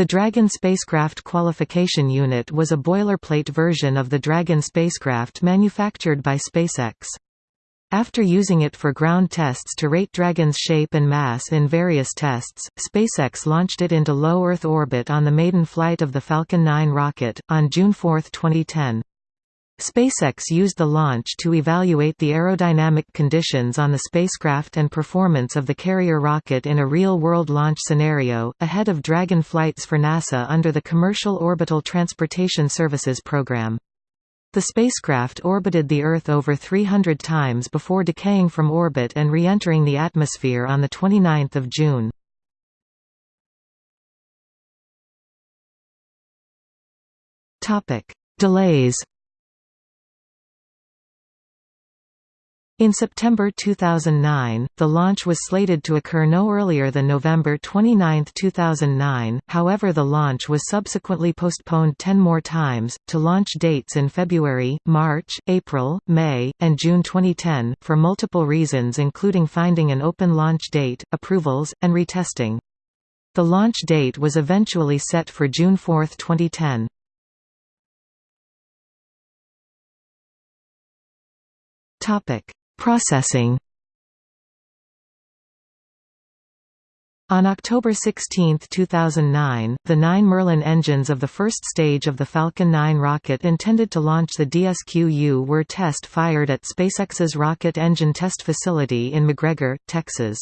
The Dragon spacecraft qualification unit was a boilerplate version of the Dragon spacecraft manufactured by SpaceX. After using it for ground tests to rate Dragon's shape and mass in various tests, SpaceX launched it into low Earth orbit on the maiden flight of the Falcon 9 rocket, on June 4, 2010. SpaceX used the launch to evaluate the aerodynamic conditions on the spacecraft and performance of the carrier rocket in a real-world launch scenario, ahead of Dragon flights for NASA under the Commercial Orbital Transportation Services program. The spacecraft orbited the Earth over 300 times before decaying from orbit and re-entering the atmosphere on 29 June. Delays In September 2009, the launch was slated to occur no earlier than November 29, 2009, however the launch was subsequently postponed ten more times, to launch dates in February, March, April, May, and June 2010, for multiple reasons including finding an open launch date, approvals, and retesting. The launch date was eventually set for June 4, 2010. Topic Processing On October 16, 2009, the nine Merlin engines of the first stage of the Falcon 9 rocket intended to launch the DSQ-U were test-fired at SpaceX's Rocket Engine Test Facility in McGregor, Texas.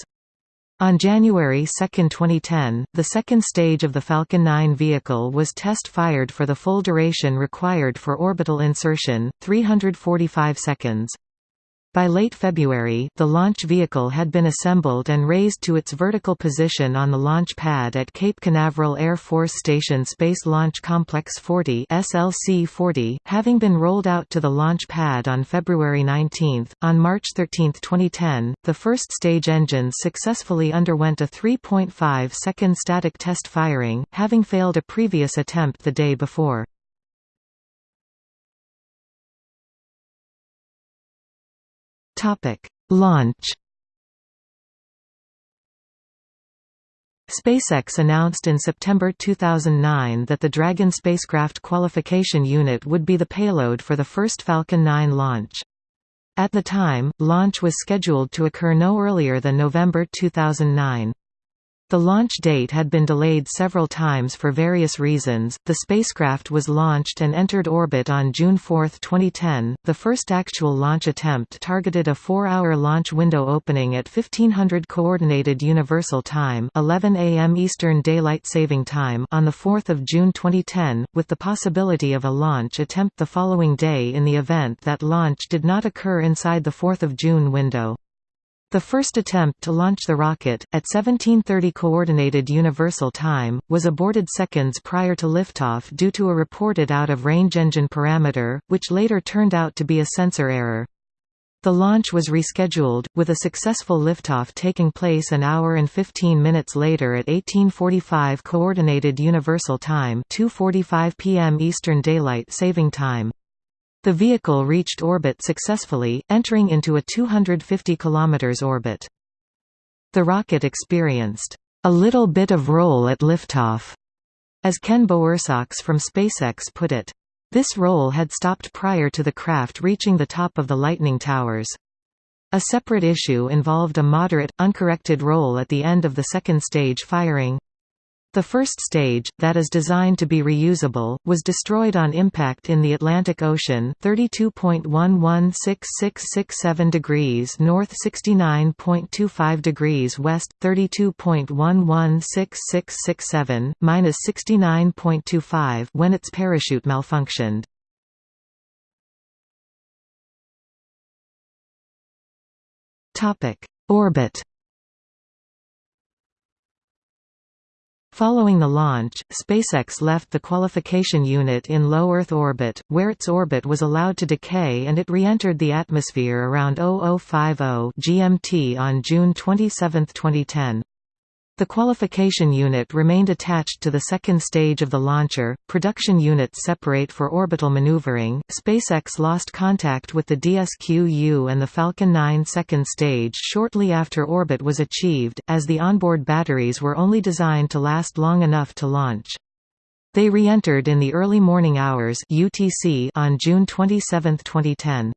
On January 2, 2010, the second stage of the Falcon 9 vehicle was test-fired for the full duration required for orbital insertion, 345 seconds. By late February, the launch vehicle had been assembled and raised to its vertical position on the launch pad at Cape Canaveral Air Force Station Space Launch Complex 40 SLC-40, having been rolled out to the launch pad on February 19. On March 13, 2010, the first stage engines successfully underwent a 3.5-second static test firing, having failed a previous attempt the day before. Topic: Launch. SpaceX announced in September 2009 that the Dragon spacecraft qualification unit would be the payload for the first Falcon 9 launch. At the time, launch was scheduled to occur no earlier than November 2009. The launch date had been delayed several times for various reasons. The spacecraft was launched and entered orbit on June 4, 2010. The first actual launch attempt targeted a 4-hour launch window opening at 1500 coordinated universal time, 11 a.m. Eastern Daylight Saving Time on the 4th of June 2010, with the possibility of a launch attempt the following day in the event that launch did not occur inside the 4th of June window. The first attempt to launch the rocket, at 1730 Coordinated Universal Time, was aborted seconds prior to liftoff due to a reported out-of-range engine parameter, which later turned out to be a sensor error. The launch was rescheduled, with a successful liftoff taking place an hour and 15 minutes later at 1845 Coordinated Universal Time 2.45 p.m. Eastern Daylight Saving Time. The vehicle reached orbit successfully, entering into a 250 km orbit. The rocket experienced a little bit of roll at liftoff, as Ken Bowersox from SpaceX put it. This roll had stopped prior to the craft reaching the top of the Lightning Towers. A separate issue involved a moderate, uncorrected roll at the end of the second stage firing. The first stage, that is designed to be reusable, was destroyed on impact in the Atlantic Ocean 32.116667 degrees north 69.25 degrees west, 32.116667, minus 69.25 when its parachute malfunctioned. Orbit Following the launch, SpaceX left the qualification unit in low Earth orbit, where its orbit was allowed to decay and it re-entered the atmosphere around 0050 GMT on June 27, 2010. The qualification unit remained attached to the second stage of the launcher. Production units separate for orbital maneuvering. SpaceX lost contact with the DSQ-U and the Falcon 9 second stage shortly after orbit was achieved, as the onboard batteries were only designed to last long enough to launch. They re-entered in the early morning hours UTC on June 27, 2010.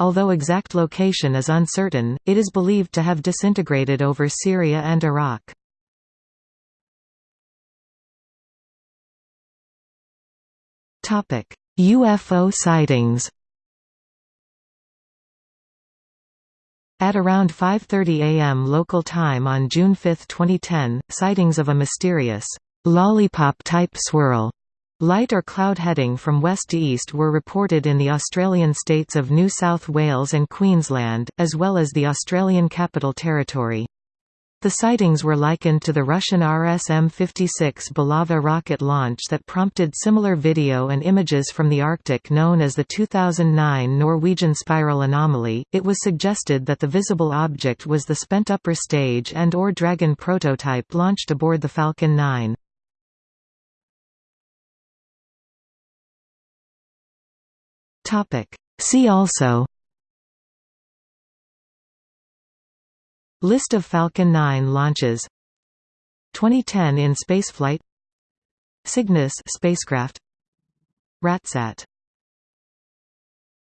Although exact location is uncertain, it is believed to have disintegrated over Syria and Iraq. UFO sightings At around 5.30 am local time on June 5, 2010, sightings of a mysterious lollipop-type swirl light or cloud heading from west to east were reported in the Australian states of New South Wales and Queensland, as well as the Australian Capital Territory. The sightings were likened to the Russian RSM-56 Bulava rocket launch that prompted similar video and images from the Arctic known as the 2009 Norwegian Spiral Anomaly. It was suggested that the visible object was the spent upper stage and or Dragon prototype launched aboard the Falcon 9. Topic: See also List of Falcon 9 launches. 2010 in spaceflight. Cygnus spacecraft. Ratsat